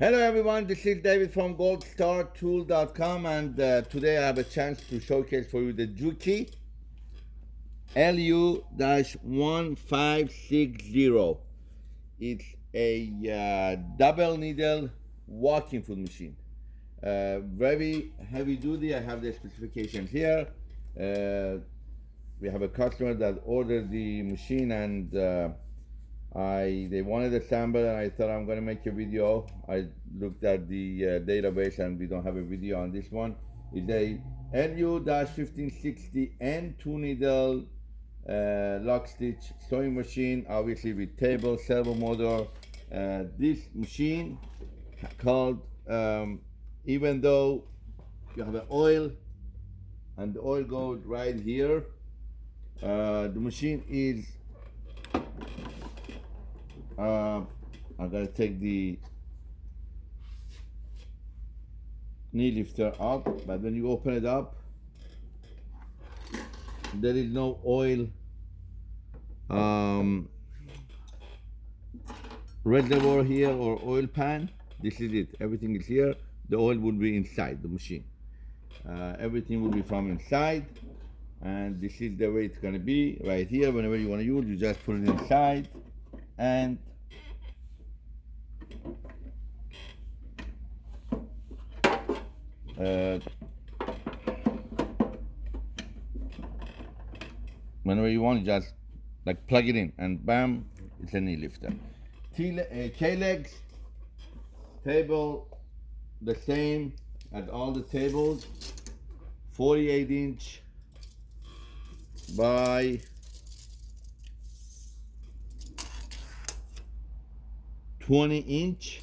Hello everyone, this is David from goldstartool.com and uh, today I have a chance to showcase for you the Juki LU-1560. It's a uh, double needle walking foot machine. Uh, very heavy duty, I have the specifications here. Uh, we have a customer that ordered the machine and uh, I they wanted a sample and I thought I'm gonna make a video. I looked at the uh, database and we don't have a video on this one. It's a LU-1560 and two needle uh, lock stitch sewing machine, obviously with table servo motor. Uh, this machine called, um, even though you have an oil and the oil goes right here, uh, the machine is uh, I gotta take the knee lifter up, but when you open it up, there is no oil um, reservoir here or oil pan. This is it. Everything is here. The oil will be inside the machine. Uh, everything will be from inside and this is the way it's to be right here whenever you want to use you just put it inside and uh, whenever you want, you just like plug it in and bam, it's a knee lifter. Uh, K-legs, table, the same at all the tables, 48 inch by 20 inch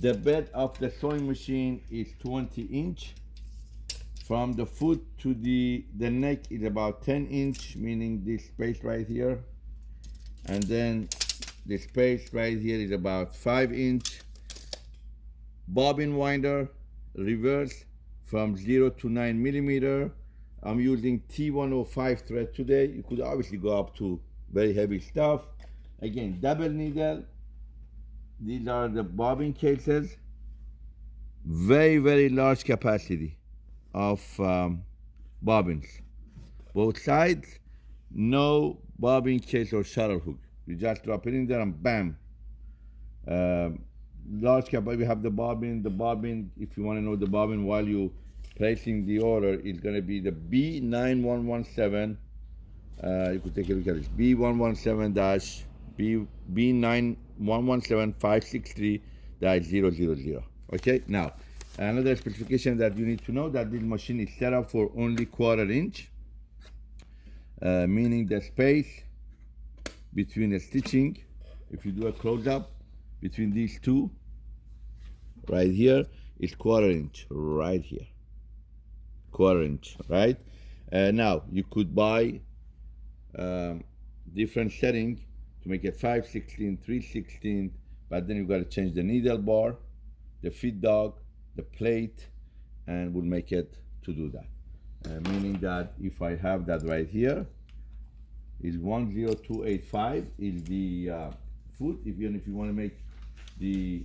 the bed of the sewing machine is 20 inch. From the foot to the, the neck is about 10 inch, meaning this space right here. And then the space right here is about 5 inch. Bobbin winder, reverse from 0 to 9 millimeter. I'm using T105 thread today. You could obviously go up to very heavy stuff. Again, double needle, these are the bobbin cases. Very, very large capacity of um, bobbins. Both sides, no bobbin case or shuttle hook. You just drop it in there and bam. Uh, large capacity, we have the bobbin. The bobbin, if you want to know the bobbin while you placing the order, is going to be the B9117. Uh, you could take a look at this. B117-B9 117-563-000. Okay, now another specification that you need to know that this machine is set up for only quarter inch, uh, meaning the space between the stitching, if you do a close up, between these two, right here, is quarter inch, right here, quarter inch, right? Uh, now you could buy um, different setting to make it 5 16 3 16 but then you've got to change the needle bar the feed dog the plate and we'll make it to do that. Uh, meaning that if I have that right here is 10285 is the uh, foot if you if you want to make the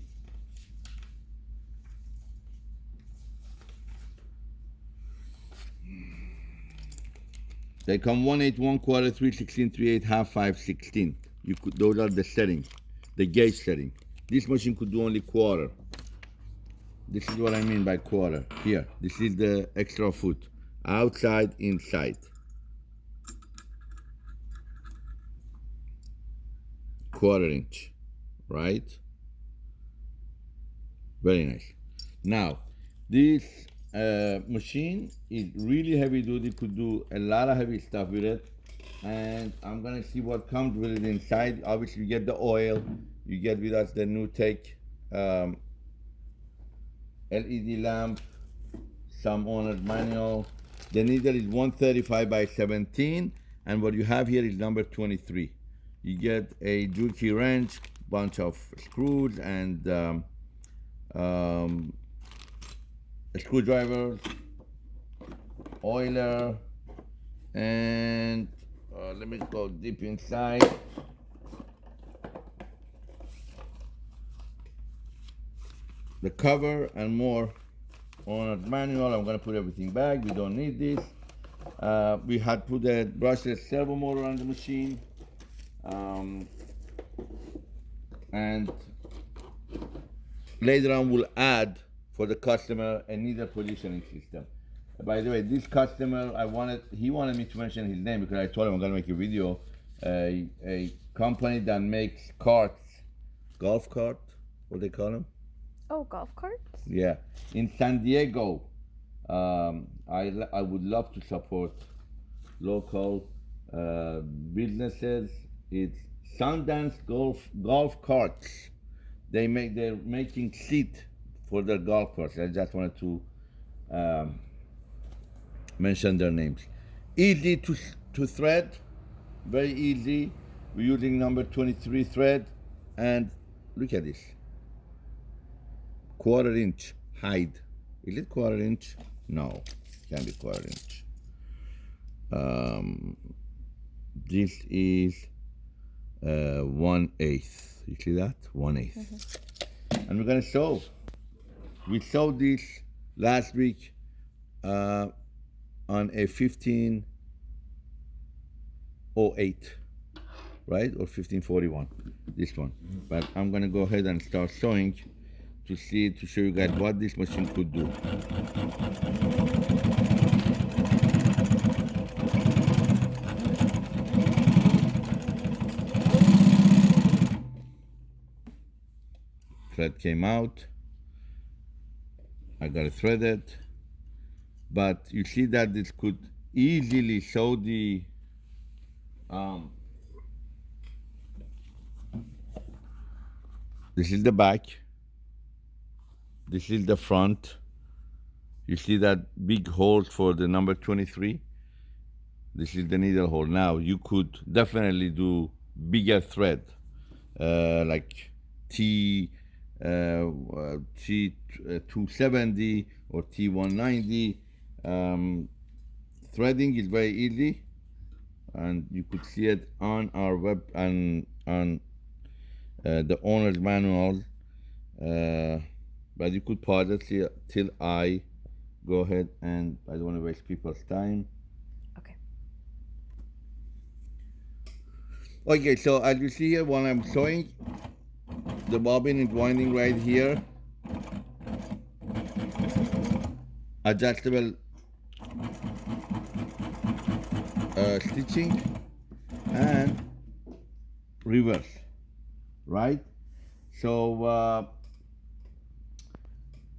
they come 1 8 1 quarter 3 16 3 8 half 5 16 you could those are the settings the gauge setting. This machine could do only quarter. This is what I mean by quarter. Here this is the extra foot. Outside inside. Quarter inch right? Very nice. Now this uh, machine is really heavy duty could do a lot of heavy stuff with it and I'm gonna see what comes with it inside. Obviously, you get the oil, you get with us the NewTek um, LED lamp, some owner's manual. The needle is 135 by 17, and what you have here is number 23. You get a Juki wrench, bunch of screws, and um, um, oiler, and uh, let me go deep inside. the cover and more on a manual. I'm gonna put everything back. We don't need this. Uh, we had put the brushless servo motor on the machine. Um, and later on we'll add for the customer a needle positioning system. By the way, this customer, I wanted, he wanted me to mention his name because I told him I'm gonna make a video. A, a company that makes carts, golf cart, what they call them? Oh, golf carts? Yeah, in San Diego. Um, I, I would love to support local uh, businesses. It's Sundance Golf Golf Carts. They make they're making seat for their golf carts. I just wanted to um, mention their names. Easy to to thread, very easy. We're using number 23 thread, and look at this quarter inch hide. Is it quarter inch? No, can't be quarter inch. Um, this is uh, one eighth. You see that? One eighth. And we're gonna sew. We sewed this last week uh, on a 1508, right? Or 1541, this one. But I'm gonna go ahead and start sewing to see, to show you guys what this machine could do. Thread came out. I got it threaded. But you see that this could easily show the um, this is the back. This is the front. You see that big hole for the number 23 this is the needle hole. Now you could definitely do bigger thread uh, like T uh, uh, T uh, 270 or T 190 um, threading is very easy and you could see it on our web and on uh, the owner's manual. Uh, but you could pause it till, till I go ahead and I don't want to waste people's time. Okay. okay so as you see here when I'm sewing the bobbin is winding right here. Adjustable uh, stitching and reverse right? So uh,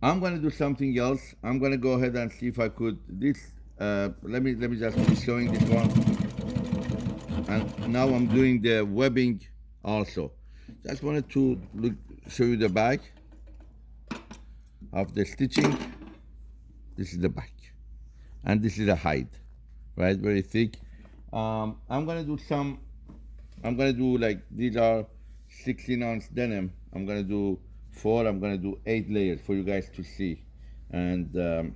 I'm gonna do something else. I'm gonna go ahead and see if I could this uh, let me let me just be showing this one. And now I'm doing the webbing also. Just wanted to look show you the back of the stitching. This is the back. And this is the height right? Very thick um, I'm gonna do some I'm gonna do like these are 16 ounce denim. I'm gonna do four I'm gonna do eight layers for you guys to see. And um,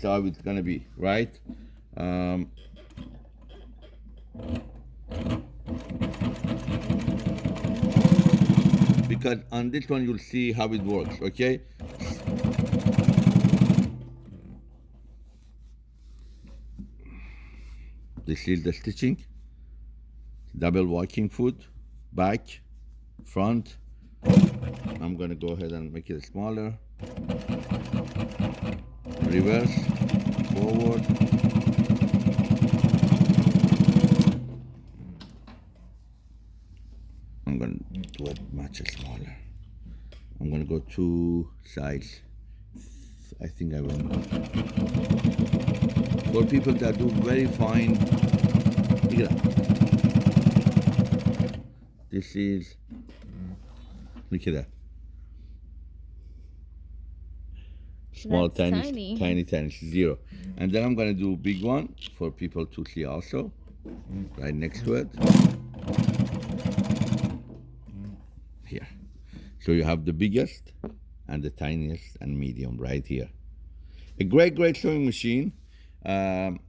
so how it's gonna be right? Um, because on this one you'll see how it works okay this is the stitching double walking foot back front. I'm gonna go ahead and make it smaller. Reverse forward. I'm gonna do it much smaller. I'm gonna go two sides. I think I will for people that do very fine. Look at that. This is mm, look at that. Small That's tiny. tiny. tiny tiny zero. And then i'm going to do big one for people to see also. Mm, right next to it. Mm, here. So you have the biggest and the tiniest and medium right here. A great great sewing machine um,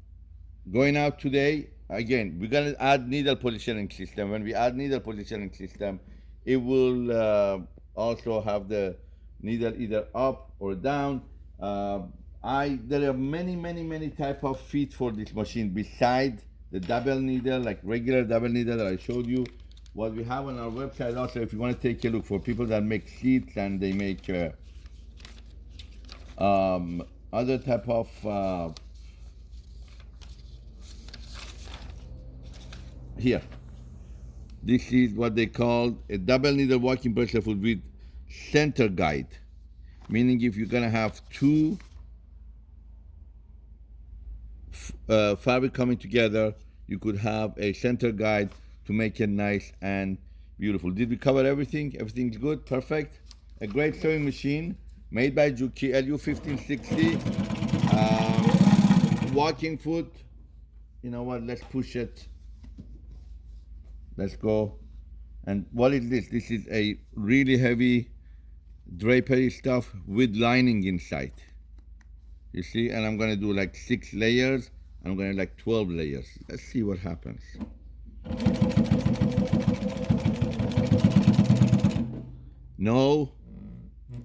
going out today again we're going to add needle positioning system when we add needle positioning system it will uh, also have the needle either up or down. Uh, I there are many many many type of feet for this machine beside the double needle like regular double needle that I showed you. What we have on our website also, if you want to take a look for people that make seats and they make uh, um, other type of here. This is what they call a double needle walking foot with center guide, meaning if you're gonna have two uh, fabric coming together, you could have a center guide to make it nice and beautiful. Did we cover everything? Everything's good, perfect. A great sewing machine made by Juki LU1560. Um, walking foot. You know what? Let's push it. Let's go. And what is this? This is a really heavy drapery stuff with lining inside. You see, and I'm gonna do like six layers. I'm gonna like 12 layers. Let's see what happens. No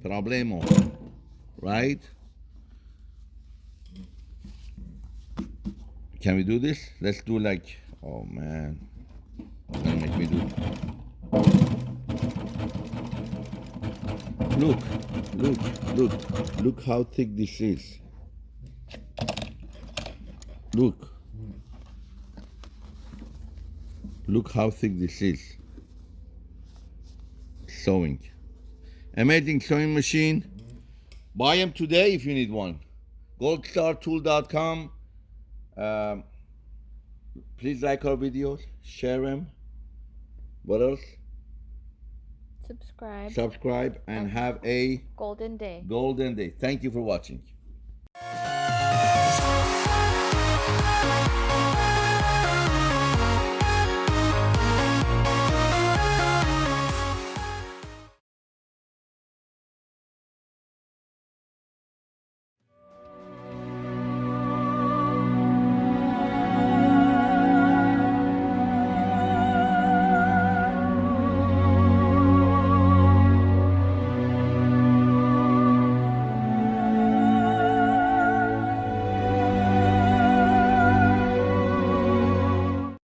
problemo, right? Can we do this? Let's do like, oh man, make me do. Look, look, look, look how thick this is. Look. Look how thick this is. Sewing. Amazing sewing machine. Buy them today if you need one. goldstartool.com. Um, please like our videos, share them. What else? Subscribe. Subscribe and have a Golden day. golden day. Thank you for watching.